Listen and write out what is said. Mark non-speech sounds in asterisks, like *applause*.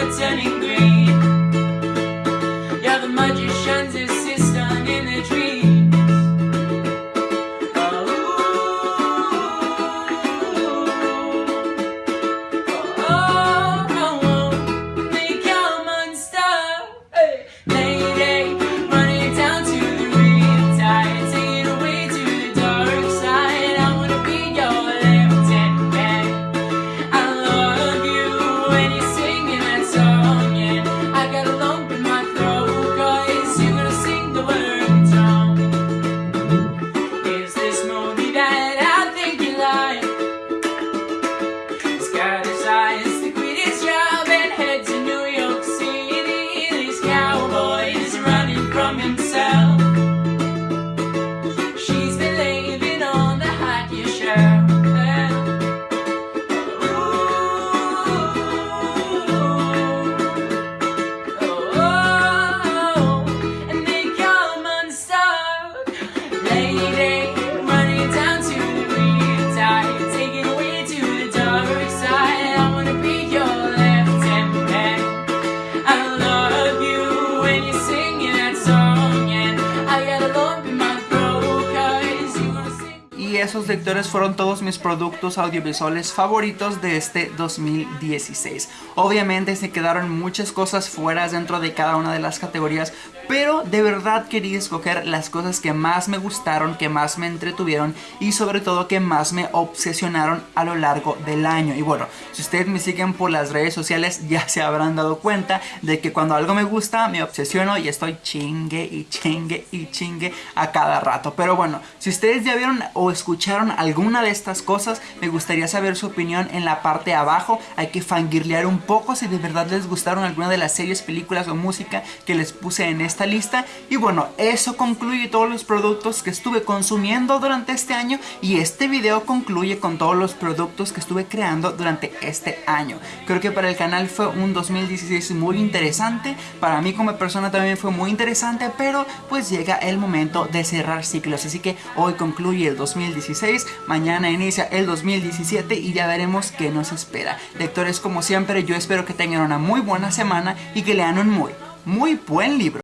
words and in green. Esos lectores fueron todos mis productos audiovisuales favoritos de este 2016. Obviamente se quedaron muchas cosas fuera dentro de cada una de las categorías, pero de verdad quería escoger las cosas que más me gustaron, que más me entretuvieron y sobre todo que más me obsesionaron a lo largo del año. Y bueno, si ustedes me siguen por las redes sociales *laughs* ya se habrán dado cuenta de que cuando algo me gusta me obsesiono y estoy chingue y chingue y chingue a cada rato. Pero bueno, si ustedes ya vieron o escucharon alguna de estas cosas, me gustaría saber su opinión en la parte de abajo. Hay que fangirlear un poco si de verdad les gustaron alguna de las series, películas o música que les puse en lista. Y bueno, eso concluye todos los productos que estuve consumiendo durante este año y este video concluye con todos los productos que estuve creando durante este año. Creo que para el canal fue un 2016 muy interesante, para mí como persona también fue muy interesante, pero pues llega el momento de cerrar ciclos, así que hoy concluye el 2016, mañana inicia el 2017 y ya veremos qué nos espera. Lectores como siempre, yo espero que tengan una muy buena semana y que lean un muy, muy buen libro.